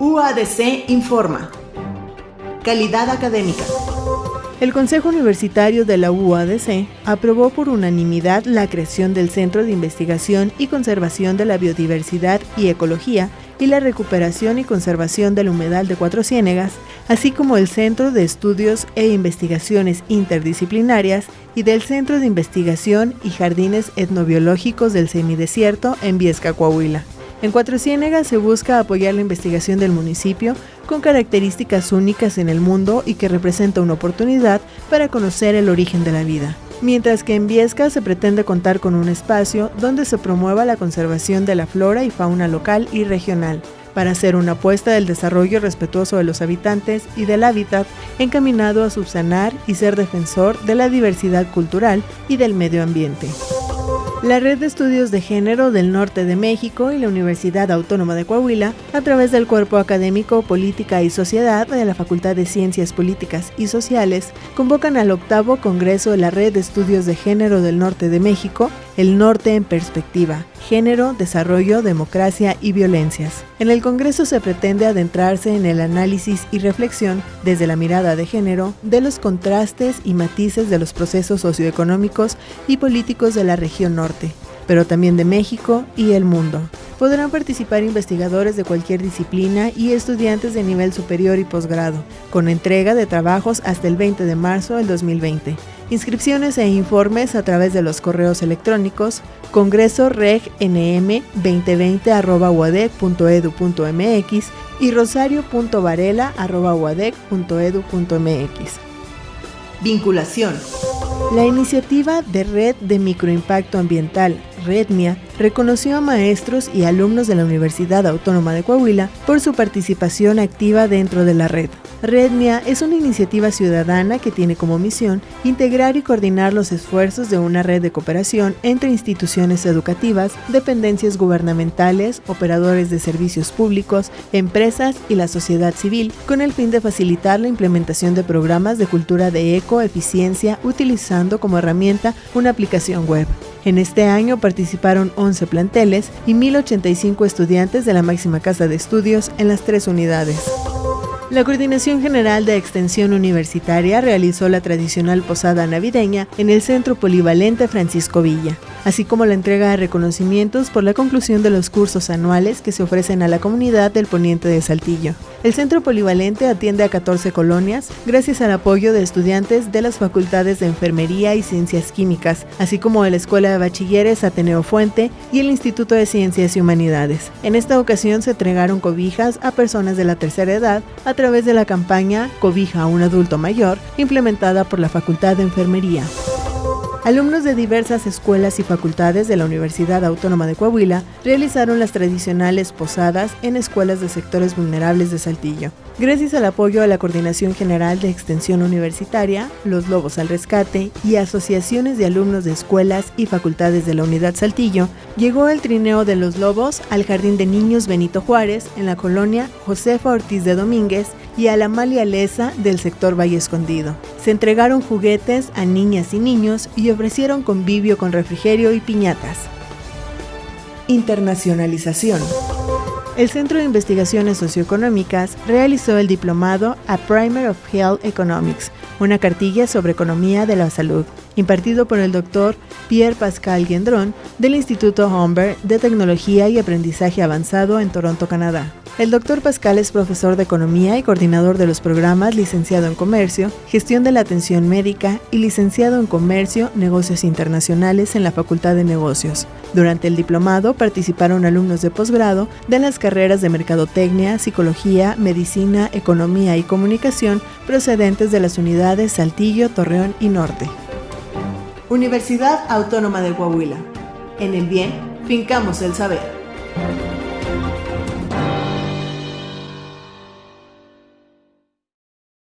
UADC informa. Calidad académica. El Consejo Universitario de la UADC aprobó por unanimidad la creación del Centro de Investigación y Conservación de la Biodiversidad y Ecología y la recuperación y conservación del humedal de Cuatro Ciénegas, así como el Centro de Estudios e Investigaciones Interdisciplinarias y del Centro de Investigación y Jardines Etnobiológicos del Semidesierto en Viesca, Coahuila. En Cuatro Ciénegas se busca apoyar la investigación del municipio con características únicas en el mundo y que representa una oportunidad para conocer el origen de la vida. Mientras que en Viesca se pretende contar con un espacio donde se promueva la conservación de la flora y fauna local y regional, para hacer una apuesta del desarrollo respetuoso de los habitantes y del hábitat encaminado a subsanar y ser defensor de la diversidad cultural y del medio ambiente. La Red de Estudios de Género del Norte de México y la Universidad Autónoma de Coahuila, a través del Cuerpo Académico Política y Sociedad de la Facultad de Ciencias Políticas y Sociales, convocan al octavo Congreso de la Red de Estudios de Género del Norte de México, el Norte en Perspectiva, Género, Desarrollo, Democracia y Violencias. En el Congreso se pretende adentrarse en el análisis y reflexión, desde la mirada de género, de los contrastes y matices de los procesos socioeconómicos y políticos de la región norte, pero también de México y el mundo. Podrán participar investigadores de cualquier disciplina y estudiantes de nivel superior y posgrado, con entrega de trabajos hasta el 20 de marzo del 2020. Inscripciones e informes a través de los correos electrónicos congresoregnm2020.uadec.edu.mx y rosario.varela.uadec.edu.mx. Vinculación. La iniciativa de Red de Microimpacto Ambiental, REDMIA, reconoció a maestros y alumnos de la Universidad Autónoma de Coahuila por su participación activa dentro de la red. Redmia es una iniciativa ciudadana que tiene como misión integrar y coordinar los esfuerzos de una red de cooperación entre instituciones educativas, dependencias gubernamentales, operadores de servicios públicos, empresas y la sociedad civil, con el fin de facilitar la implementación de programas de cultura de ecoeficiencia utilizando como herramienta una aplicación web. En este año participaron 11 planteles y 1.085 estudiantes de la máxima casa de estudios en las tres unidades. La Coordinación General de Extensión Universitaria realizó la tradicional posada navideña en el Centro Polivalente Francisco Villa, así como la entrega de reconocimientos por la conclusión de los cursos anuales que se ofrecen a la comunidad del poniente de Saltillo. El Centro Polivalente atiende a 14 colonias gracias al apoyo de estudiantes de las facultades de Enfermería y Ciencias Químicas, así como de la Escuela de Bachilleres Ateneo Fuente y el Instituto de Ciencias y Humanidades. En esta ocasión se entregaron cobijas a personas de la tercera edad a través de la campaña Cobija a un adulto mayor, implementada por la Facultad de Enfermería. Alumnos de diversas escuelas y facultades de la Universidad Autónoma de Coahuila realizaron las tradicionales posadas en escuelas de sectores vulnerables de Saltillo. Gracias al apoyo de la Coordinación General de Extensión Universitaria, Los Lobos al Rescate y asociaciones de alumnos de escuelas y facultades de la Unidad Saltillo, llegó el trineo de los Lobos al Jardín de Niños Benito Juárez en la colonia Josefa Ortiz de Domínguez y a la Malia Lesa del sector Valle Escondido. Se entregaron juguetes a niñas y niños y ofrecieron convivio con refrigerio y piñatas. Internacionalización. El Centro de Investigaciones Socioeconómicas realizó el diplomado A Primer of Health Economics, una cartilla sobre economía de la salud, impartido por el doctor Pierre Pascal Gendron del Instituto Humber de Tecnología y Aprendizaje Avanzado en Toronto, Canadá. El doctor Pascal es profesor de Economía y coordinador de los programas licenciado en Comercio, Gestión de la Atención Médica y licenciado en Comercio, Negocios Internacionales en la Facultad de Negocios. Durante el diplomado participaron alumnos de posgrado de las carreras de Mercadotecnia, Psicología, Medicina, Economía y Comunicación procedentes de las unidades Saltillo, Torreón y Norte. Universidad Autónoma de Coahuila. En el bien, fincamos el saber.